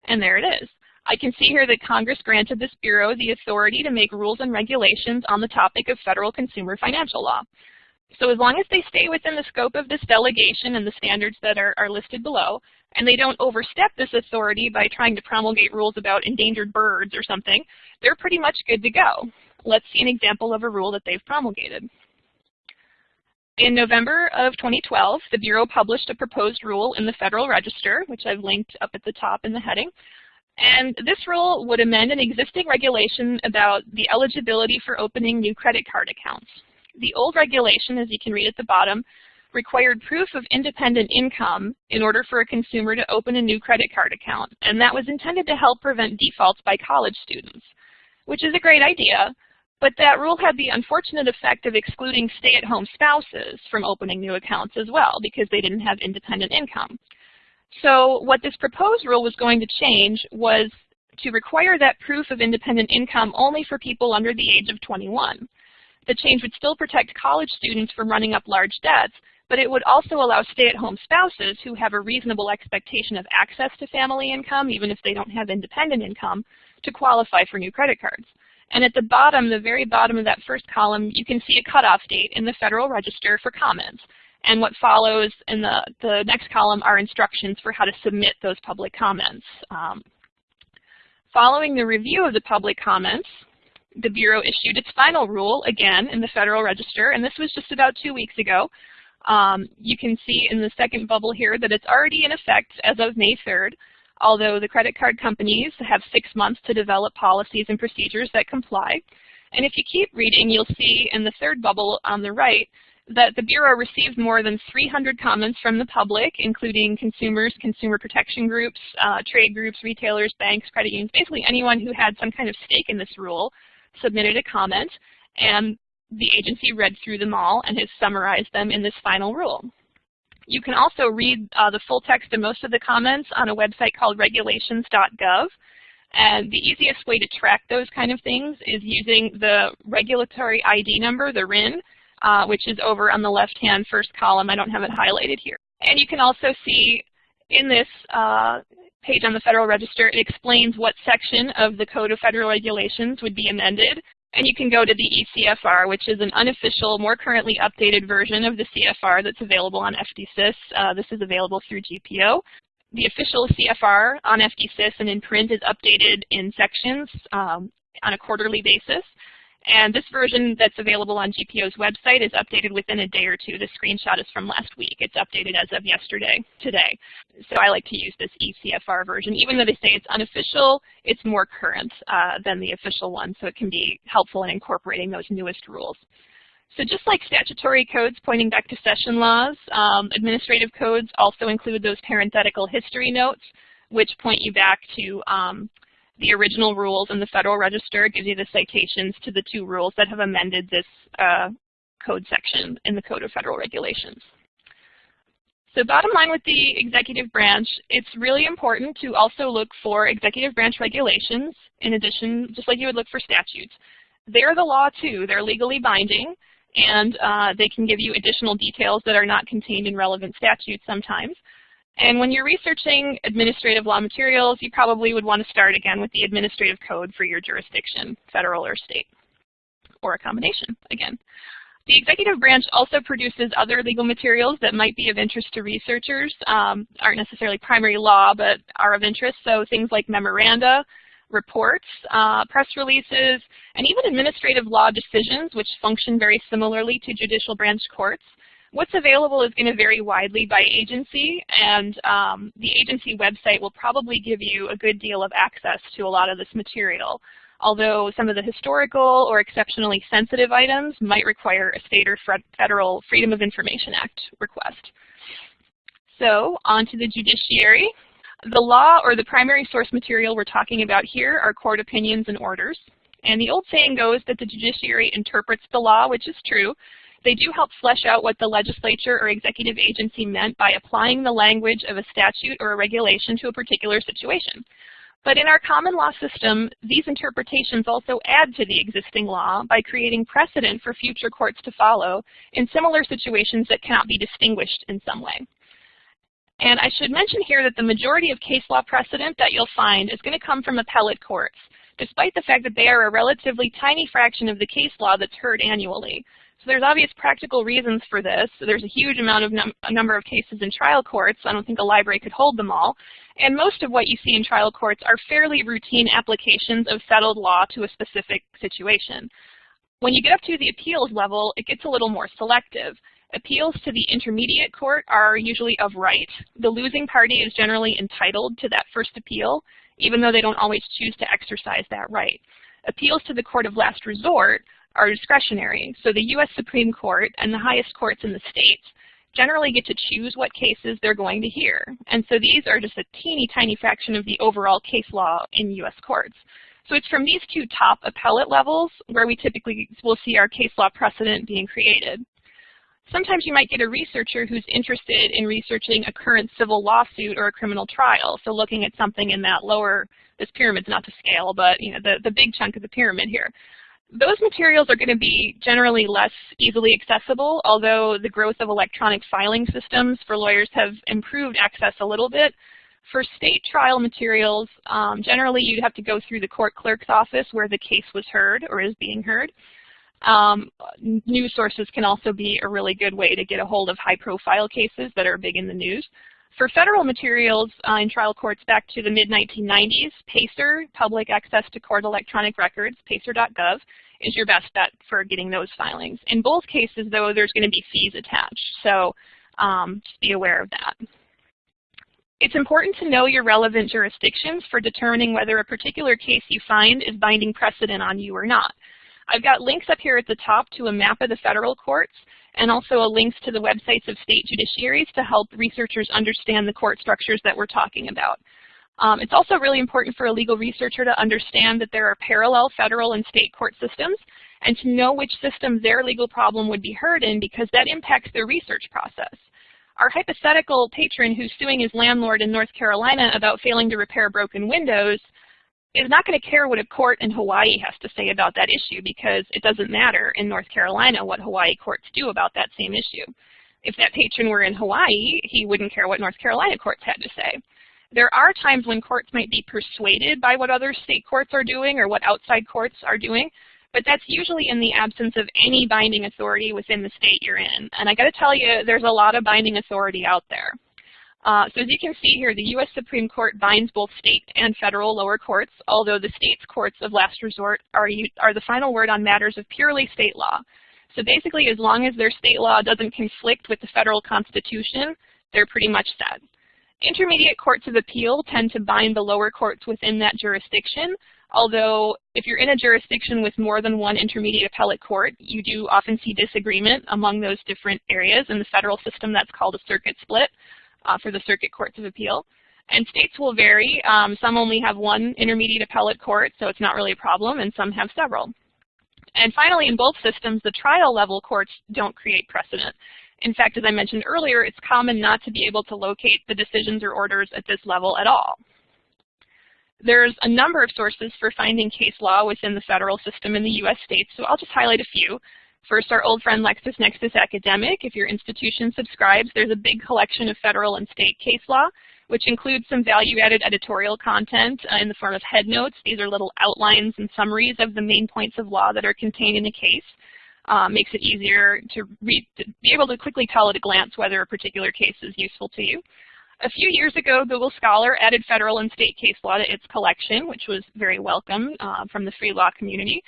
and there it is. I can see here that Congress granted this Bureau the authority to make rules and regulations on the topic of federal consumer financial law. So as long as they stay within the scope of this delegation and the standards that are, are listed below, and they don't overstep this authority by trying to promulgate rules about endangered birds or something, they're pretty much good to go. Let's see an example of a rule that they've promulgated. In November of 2012, the Bureau published a proposed rule in the Federal Register, which I've linked up at the top in the heading. And this rule would amend an existing regulation about the eligibility for opening new credit card accounts. The old regulation, as you can read at the bottom, required proof of independent income in order for a consumer to open a new credit card account. And that was intended to help prevent defaults by college students, which is a great idea. But that rule had the unfortunate effect of excluding stay-at-home spouses from opening new accounts as well because they didn't have independent income. So what this proposed rule was going to change was to require that proof of independent income only for people under the age of 21. The change would still protect college students from running up large debts, but it would also allow stay-at-home spouses who have a reasonable expectation of access to family income, even if they don't have independent income, to qualify for new credit cards. And at the bottom, the very bottom of that first column, you can see a cutoff date in the Federal Register for comments. And what follows in the, the next column are instructions for how to submit those public comments. Um, following the review of the public comments, the Bureau issued its final rule, again, in the Federal Register, and this was just about two weeks ago. Um, you can see in the second bubble here that it's already in effect as of May 3rd, although the credit card companies have six months to develop policies and procedures that comply. And if you keep reading, you'll see in the third bubble on the right that the Bureau received more than 300 comments from the public, including consumers, consumer protection groups, uh, trade groups, retailers, banks, credit unions, basically anyone who had some kind of stake in this rule submitted a comment, and the agency read through them all and has summarized them in this final rule. You can also read uh, the full text of most of the comments on a website called regulations.gov. And the easiest way to track those kind of things is using the regulatory ID number, the RIN, uh, which is over on the left-hand first column. I don't have it highlighted here. And you can also see in this uh, page on the Federal Register, it explains what section of the Code of Federal Regulations would be amended. And you can go to the ECFR, which is an unofficial, more currently updated version of the CFR that's available on FDsys. Uh, this is available through GPO. The official CFR on FDsys and in print is updated in sections um, on a quarterly basis. And this version that's available on GPO's website is updated within a day or two. The screenshot is from last week. It's updated as of yesterday, today. So I like to use this ECFR version. Even though they say it's unofficial, it's more current uh, than the official one, so it can be helpful in incorporating those newest rules. So just like statutory codes pointing back to session laws, um, administrative codes also include those parenthetical history notes, which point you back to um, the original rules in the Federal Register. Gives you the citations to the two rules that have amended this uh, code section in the Code of Federal Regulations. So bottom line with the executive branch, it's really important to also look for executive branch regulations in addition, just like you would look for statutes. They're the law too. They're legally binding, and uh, they can give you additional details that are not contained in relevant statutes sometimes. And when you're researching administrative law materials, you probably would want to start again with the administrative code for your jurisdiction, federal or state, or a combination again. The executive branch also produces other legal materials that might be of interest to researchers, um, aren't necessarily primary law, but are of interest. So things like memoranda, reports, uh, press releases, and even administrative law decisions, which function very similarly to judicial branch courts. What's available is going to vary widely by agency, and um, the agency website will probably give you a good deal of access to a lot of this material, although some of the historical or exceptionally sensitive items might require a state or federal Freedom of Information Act request. So on to the judiciary. The law or the primary source material we're talking about here are court opinions and orders. And the old saying goes that the judiciary interprets the law, which is true, they do help flesh out what the legislature or executive agency meant by applying the language of a statute or a regulation to a particular situation. But in our common law system, these interpretations also add to the existing law by creating precedent for future courts to follow in similar situations that cannot be distinguished in some way. And I should mention here that the majority of case law precedent that you'll find is going to come from appellate courts, despite the fact that they are a relatively tiny fraction of the case law that's heard annually. So there's obvious practical reasons for this. So there's a huge amount of num a number of cases in trial courts. I don't think a library could hold them all. And most of what you see in trial courts are fairly routine applications of settled law to a specific situation. When you get up to the appeals level, it gets a little more selective. Appeals to the intermediate court are usually of right. The losing party is generally entitled to that first appeal, even though they don't always choose to exercise that right. Appeals to the court of last resort are discretionary. So the U.S. Supreme Court and the highest courts in the states generally get to choose what cases they're going to hear. And so these are just a teeny tiny fraction of the overall case law in U.S. courts. So it's from these two top appellate levels where we typically will see our case law precedent being created. Sometimes you might get a researcher who's interested in researching a current civil lawsuit or a criminal trial. So looking at something in that lower, this pyramid's not to scale, but you know the, the big chunk of the pyramid here those materials are going to be generally less easily accessible, although the growth of electronic filing systems for lawyers have improved access a little bit. For state trial materials, um, generally you'd have to go through the court clerk's office where the case was heard or is being heard. Um, news sources can also be a really good way to get a hold of high-profile cases that are big in the news. For federal materials uh, in trial courts back to the mid-1990s, PACER, Public Access to Court Electronic Records, pacer.gov, is your best bet for getting those filings. In both cases, though, there's going to be fees attached, so um, just be aware of that. It's important to know your relevant jurisdictions for determining whether a particular case you find is binding precedent on you or not. I've got links up here at the top to a map of the federal courts and also a links to the websites of state judiciaries to help researchers understand the court structures that we're talking about. Um, it's also really important for a legal researcher to understand that there are parallel federal and state court systems and to know which system their legal problem would be heard in because that impacts their research process. Our hypothetical patron who's suing his landlord in North Carolina about failing to repair broken windows is not going to care what a court in Hawaii has to say about that issue because it doesn't matter in North Carolina what Hawaii courts do about that same issue. If that patron were in Hawaii, he wouldn't care what North Carolina courts had to say. There are times when courts might be persuaded by what other state courts are doing or what outside courts are doing, but that's usually in the absence of any binding authority within the state you're in. And I got to tell you, there's a lot of binding authority out there. Uh, so as you can see here, the U.S. Supreme Court binds both state and federal lower courts, although the state's courts of last resort are, are the final word on matters of purely state law. So basically, as long as their state law doesn't conflict with the federal constitution, they're pretty much set. Intermediate courts of appeal tend to bind the lower courts within that jurisdiction, although if you're in a jurisdiction with more than one intermediate appellate court, you do often see disagreement among those different areas. In the federal system, that's called a circuit split uh, for the circuit courts of appeal. And states will vary. Um, some only have one intermediate appellate court, so it's not really a problem, and some have several. And finally, in both systems, the trial level courts don't create precedent. In fact, as I mentioned earlier, it's common not to be able to locate the decisions or orders at this level at all. There's a number of sources for finding case law within the federal system in the U.S. states, so I'll just highlight a few. First, our old friend LexisNexis Academic. If your institution subscribes, there's a big collection of federal and state case law, which includes some value-added editorial content uh, in the form of headnotes. These are little outlines and summaries of the main points of law that are contained in a case. Uh, makes it easier to, read, to be able to quickly tell at a glance whether a particular case is useful to you. A few years ago, Google Scholar added federal and state case law to its collection, which was very welcome uh, from the free law community.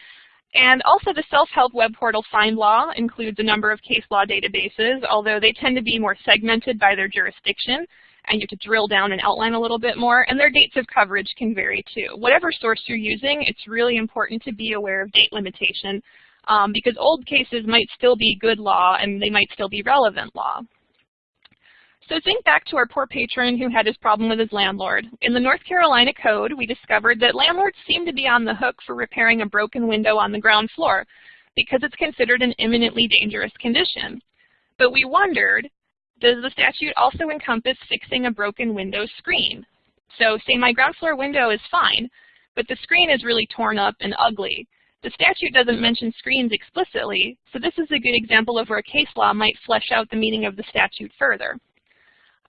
And also the self-help web portal FindLaw includes a number of case law databases, although they tend to be more segmented by their jurisdiction, and you have to drill down and outline a little bit more, and their dates of coverage can vary too. Whatever source you're using, it's really important to be aware of date limitation, um, because old cases might still be good law and they might still be relevant law. So think back to our poor patron who had his problem with his landlord. In the North Carolina Code, we discovered that landlords seem to be on the hook for repairing a broken window on the ground floor because it's considered an imminently dangerous condition. But we wondered, does the statute also encompass fixing a broken window screen? So say my ground floor window is fine, but the screen is really torn up and ugly. The statute doesn't mention screens explicitly, so this is a good example of where case law might flesh out the meaning of the statute further.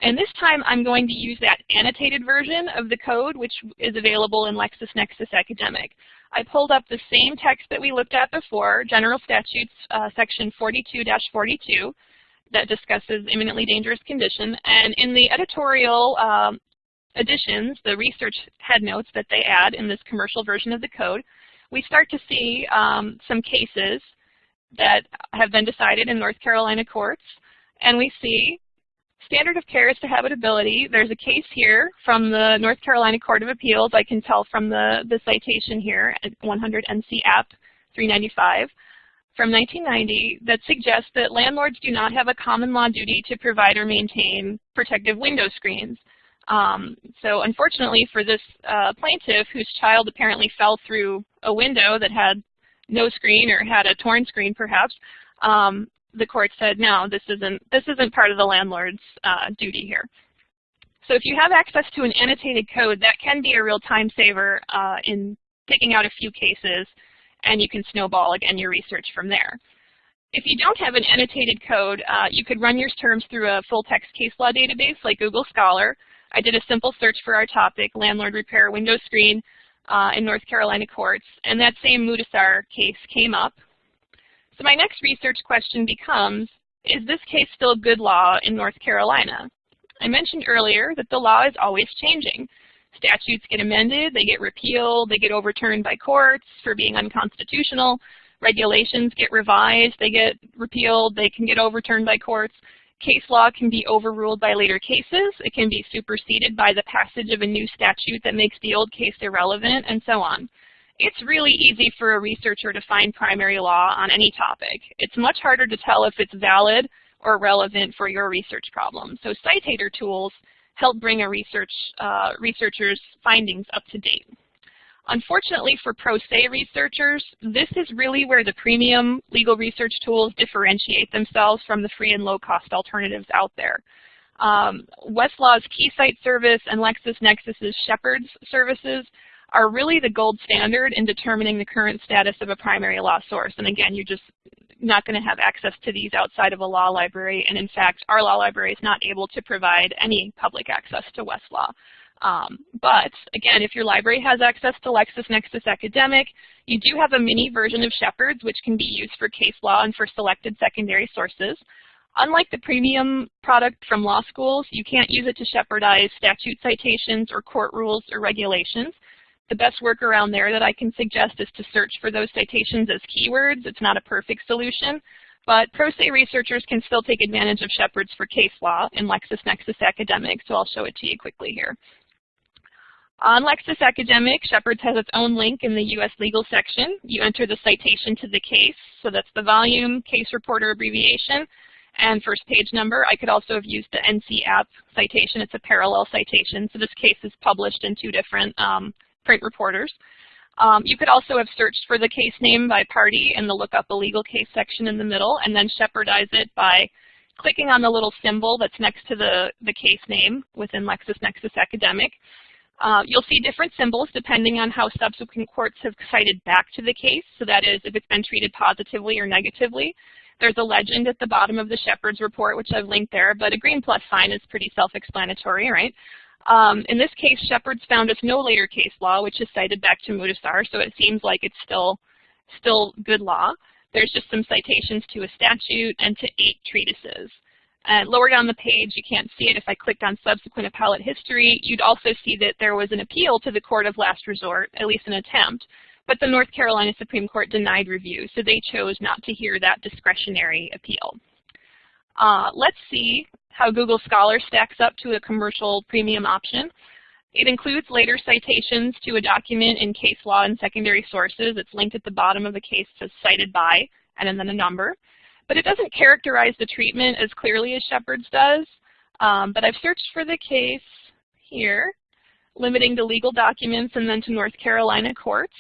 And this time I'm going to use that annotated version of the code, which is available in LexisNexis Academic. I pulled up the same text that we looked at before, General Statutes, uh, section 42-42, that discusses imminently dangerous condition. And in the editorial um, additions, the research headnotes that they add in this commercial version of the code, we start to see um, some cases that have been decided in North Carolina courts. And we see Standard of care is to habitability. There's a case here from the North Carolina Court of Appeals. I can tell from the, the citation here, 100 NC App 395 from 1990 that suggests that landlords do not have a common law duty to provide or maintain protective window screens. Um, so unfortunately for this uh, plaintiff whose child apparently fell through a window that had no screen or had a torn screen perhaps, um, the court said, no, this isn't, this isn't part of the landlord's uh, duty here. So if you have access to an annotated code, that can be a real time saver uh, in picking out a few cases, and you can snowball again your research from there. If you don't have an annotated code, uh, you could run your terms through a full-text case law database like Google Scholar. I did a simple search for our topic, landlord repair window screen, uh, in North Carolina courts, and that same Mudusar case came up. So my next research question becomes, is this case still good law in North Carolina? I mentioned earlier that the law is always changing. Statutes get amended, they get repealed, they get overturned by courts for being unconstitutional. Regulations get revised, they get repealed, they can get overturned by courts. Case law can be overruled by later cases. It can be superseded by the passage of a new statute that makes the old case irrelevant, and so on it's really easy for a researcher to find primary law on any topic. It's much harder to tell if it's valid or relevant for your research problem. So Citator tools help bring a research uh, researcher's findings up to date. Unfortunately for pro se researchers, this is really where the premium legal research tools differentiate themselves from the free and low-cost alternatives out there. Um, Westlaw's KeyCite service and LexisNexis's Shepard's services are really the gold standard in determining the current status of a primary law source. And again, you're just not going to have access to these outside of a law library. And in fact, our law library is not able to provide any public access to Westlaw. Um, but again, if your library has access to LexisNexis Academic, you do have a mini version of Shepard's, which can be used for case law and for selected secondary sources. Unlike the premium product from law schools, you can't use it to shepardize statute citations or court rules or regulations. The best workaround there that I can suggest is to search for those citations as keywords. It's not a perfect solution, but pro se researchers can still take advantage of Shepard's for case law in LexisNexis Academic, so I'll show it to you quickly here. On Lexis Academic, Shepard's has its own link in the U.S. legal section. You enter the citation to the case, so that's the volume, case reporter abbreviation, and first page number. I could also have used the NC app citation. It's a parallel citation, so this case is published in two different um, print reporters. Um, you could also have searched for the case name by party in the look up a legal case section in the middle, and then shepardize it by clicking on the little symbol that's next to the, the case name within LexisNexis Academic. Uh, you'll see different symbols depending on how subsequent courts have cited back to the case. So that is if it's been treated positively or negatively. There's a legend at the bottom of the Shepard's report, which I've linked there, but a green plus sign is pretty self-explanatory, right? Um, in this case, Shepard's found us no later case law, which is cited back to Mudusar, so it seems like it's still, still good law. There's just some citations to a statute and to eight treatises. Uh, lower down the page, you can't see it. If I clicked on subsequent appellate history, you'd also see that there was an appeal to the court of last resort, at least an attempt. But the North Carolina Supreme Court denied review, so they chose not to hear that discretionary appeal. Uh, let's see how Google Scholar stacks up to a commercial premium option. It includes later citations to a document in case law and secondary sources. It's linked at the bottom of the case to cited by and then a number. But it doesn't characterize the treatment as clearly as Shepard's does. Um, but I've searched for the case here, limiting to legal documents and then to North Carolina courts.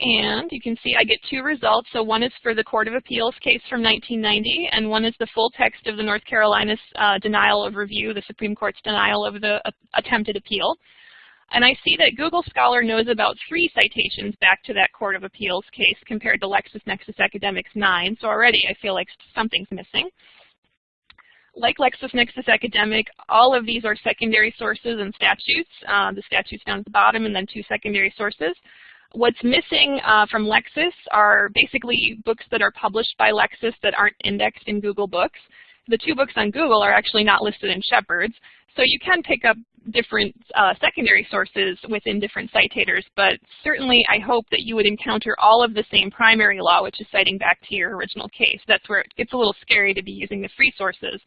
And you can see I get two results. So one is for the Court of Appeals case from 1990, and one is the full text of the North Carolina's uh, denial of review, the Supreme Court's denial of the uh, attempted appeal. And I see that Google Scholar knows about three citations back to that Court of Appeals case compared to LexisNexis Academic's nine. So already I feel like something's missing. Like LexisNexis Academic, all of these are secondary sources and statutes. Uh, the statutes down at the bottom and then two secondary sources. What's missing uh, from Lexis are basically books that are published by Lexis that aren't indexed in Google Books. The two books on Google are actually not listed in Shepard's, so you can pick up different uh, secondary sources within different citators, but certainly I hope that you would encounter all of the same primary law, which is citing back to your original case. That's where it gets a little scary to be using the free sources.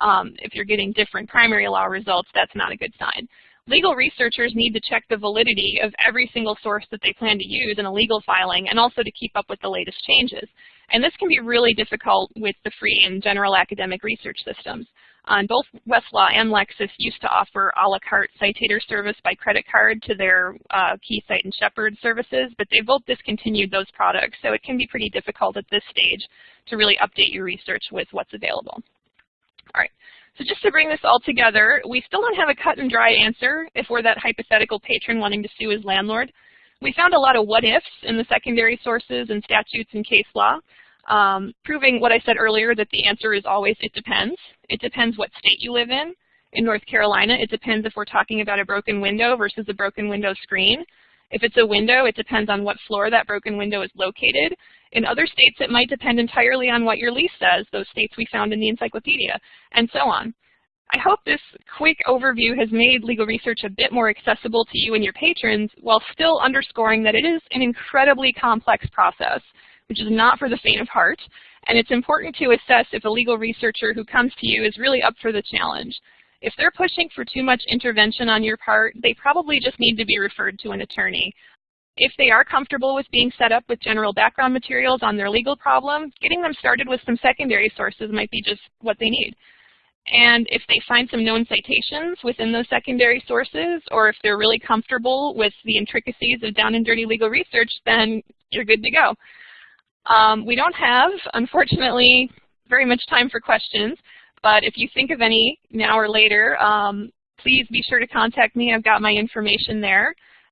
Um, if you're getting different primary law results, that's not a good sign. Legal researchers need to check the validity of every single source that they plan to use in a legal filing and also to keep up with the latest changes. And this can be really difficult with the free and general academic research systems. Um, both Westlaw and Lexis used to offer a la carte citator service by credit card to their uh, KeyCite and Shepard services, but they both discontinued those products, so it can be pretty difficult at this stage to really update your research with what's available. All right, so just to bring this all together, we still don't have a cut and dry answer if we're that hypothetical patron wanting to sue his landlord. We found a lot of what ifs in the secondary sources and statutes and case law um, proving what I said earlier that the answer is always it depends. It depends what state you live in. In North Carolina, it depends if we're talking about a broken window versus a broken window screen. If it's a window, it depends on what floor that broken window is located. In other states, it might depend entirely on what your lease says, those states we found in the encyclopedia, and so on. I hope this quick overview has made legal research a bit more accessible to you and your patrons while still underscoring that it is an incredibly complex process which is not for the faint of heart. And it's important to assess if a legal researcher who comes to you is really up for the challenge. If they're pushing for too much intervention on your part, they probably just need to be referred to an attorney. If they are comfortable with being set up with general background materials on their legal problem, getting them started with some secondary sources might be just what they need. And if they find some known citations within those secondary sources, or if they're really comfortable with the intricacies of down and dirty legal research, then you're good to go. Um, we don't have, unfortunately, very much time for questions, but if you think of any now or later, um, please be sure to contact me. I've got my information there.